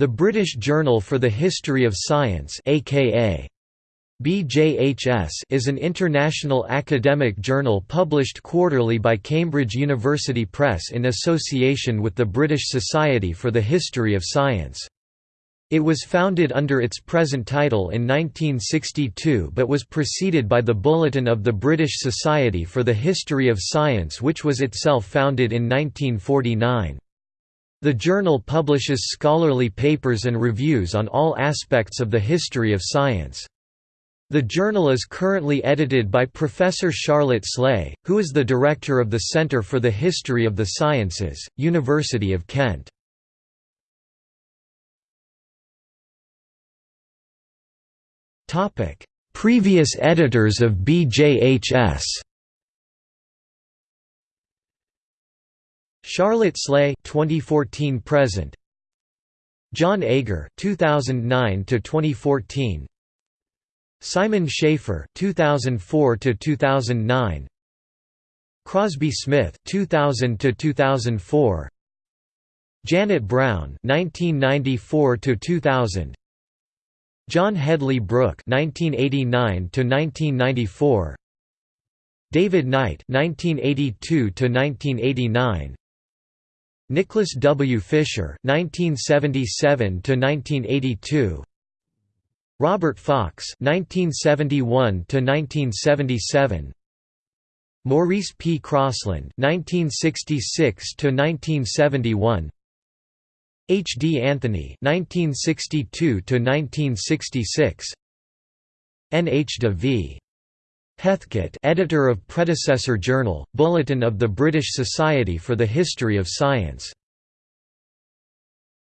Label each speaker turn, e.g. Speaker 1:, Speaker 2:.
Speaker 1: The British Journal for the History of Science aka BJHS is an international academic journal published quarterly by Cambridge University Press in association with the British Society for the History of Science. It was founded under its present title in 1962 but was preceded by the Bulletin of the British Society for the History of Science which was itself founded in 1949. The journal publishes scholarly papers and reviews on all aspects of the history of science. The journal is currently edited by Professor Charlotte Sleigh, who is the director of the Centre for the History of the Sciences, University of Kent. Previous editors of BJHS Charlotte Sleigh 2014 present. Jon Agar 2009 to 2014 Simon Schaffer 2004 to 2009 Crosbie Smith 2000 to 2004 Janet Browne 1994 to 2000 John Hedley Brooke 1989 to 1994 David Knight 1982 to 1989 Nicholas W. Fisher 1977 to 1982 Robert Fox 1971 to 1977 Maurice P. Crosland 1966 to 1971 H. D. Anthony 1962 to 1966 N. H. de V. Heathcote editor of predecessor journal, Bulletin of the British Society for the History of Science